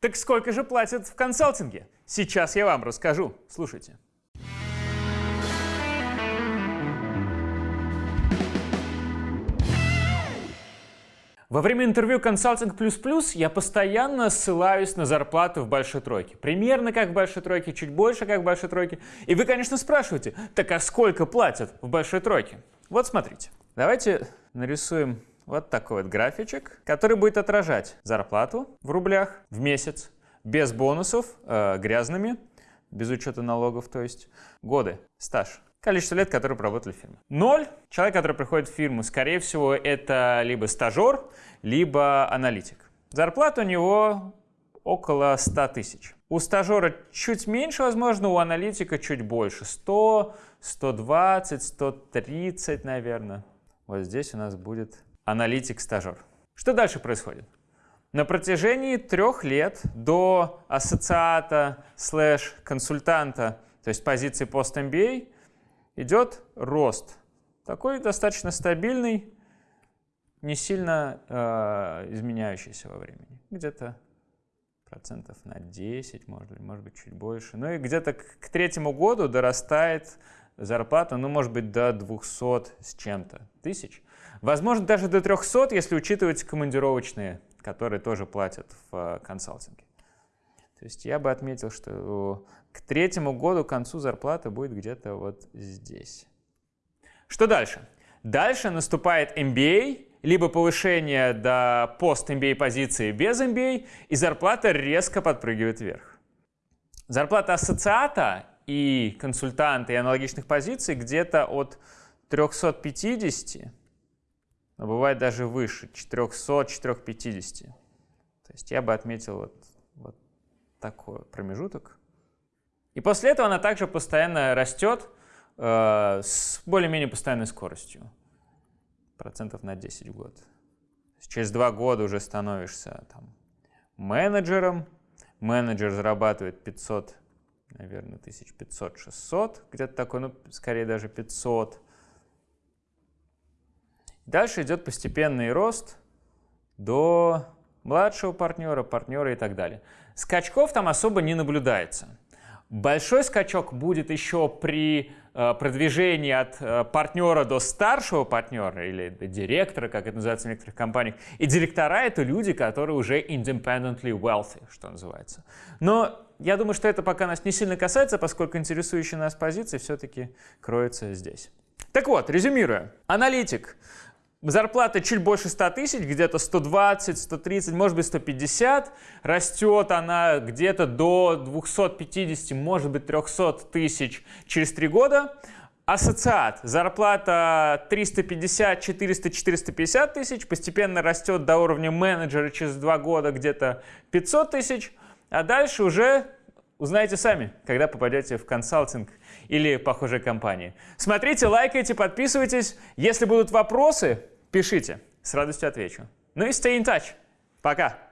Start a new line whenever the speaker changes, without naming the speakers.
Так сколько же платят в консалтинге? Сейчас я вам расскажу. Слушайте. Во время интервью «Консалтинг плюс плюс» я постоянно ссылаюсь на зарплату в большой тройке. Примерно как в большой тройке, чуть больше как в большой тройке. И вы, конечно, спрашиваете, так а сколько платят в большой тройке? Вот смотрите. Давайте нарисуем вот такой вот графичек, который будет отражать зарплату в рублях в месяц, без бонусов, э, грязными, без учета налогов, то есть годы, стаж количество лет, которые проработали в фирме. Ноль. Человек, который приходит в фирму, скорее всего, это либо стажер, либо аналитик. Зарплата у него около 100 тысяч. У стажера чуть меньше, возможно, у аналитика чуть больше. 100, 120, 130, наверное. Вот здесь у нас будет аналитик-стажер. Что дальше происходит? На протяжении трех лет до ассоциата слэш консультанта, то есть позиции пост-MBA, идет рост. Такой достаточно стабильный, не сильно э, изменяющийся во времени. Где-то процентов на 10, может быть, может быть, чуть больше. Ну и где-то к, к третьему году дорастает зарплата, ну, может быть, до 200 с чем-то тысяч. Возможно, даже до 300, если учитывать командировочные, которые тоже платят в э, консалтинге. То есть я бы отметил, что к третьему году, к концу зарплата будет где-то вот здесь. Что дальше? Дальше наступает MBA, либо повышение до пост-MBA позиции без MBA, и зарплата резко подпрыгивает вверх. Зарплата ассоциата и консультанта и аналогичных позиций где-то от 350, но бывает даже выше, 400-450. То есть я бы отметил вот, вот такой промежуток. И после этого она также постоянно растет э, с более-менее постоянной скоростью. Процентов на 10 в год. Через два года уже становишься там, менеджером. Менеджер зарабатывает 500, наверное, 1500-600, где-то такой, ну, скорее даже 500. Дальше идет постепенный рост до младшего партнера, партнера и так далее. Скачков там особо не наблюдается. Большой скачок будет еще при продвижении от э, партнера до старшего партнера или до директора, как это называется в некоторых компаниях. И директора — это люди, которые уже independently wealthy, что называется. Но я думаю, что это пока нас не сильно касается, поскольку интересующие нас позиции все-таки кроются здесь. Так вот, резюмируя. Аналитик Зарплата чуть больше 100 тысяч, где-то 120, 130, может быть 150. Растет она где-то до 250, может быть 300 тысяч через 3 года. Ассоциат. Зарплата 350, 400, 450 тысяч. Постепенно растет до уровня менеджера через 2 года где-то 500 тысяч. А дальше уже узнаете сами, когда попадете в консалтинг или похожие компании. Смотрите, лайкайте, подписывайтесь. Если будут вопросы, пишите. С радостью отвечу. Ну и stay in touch. Пока.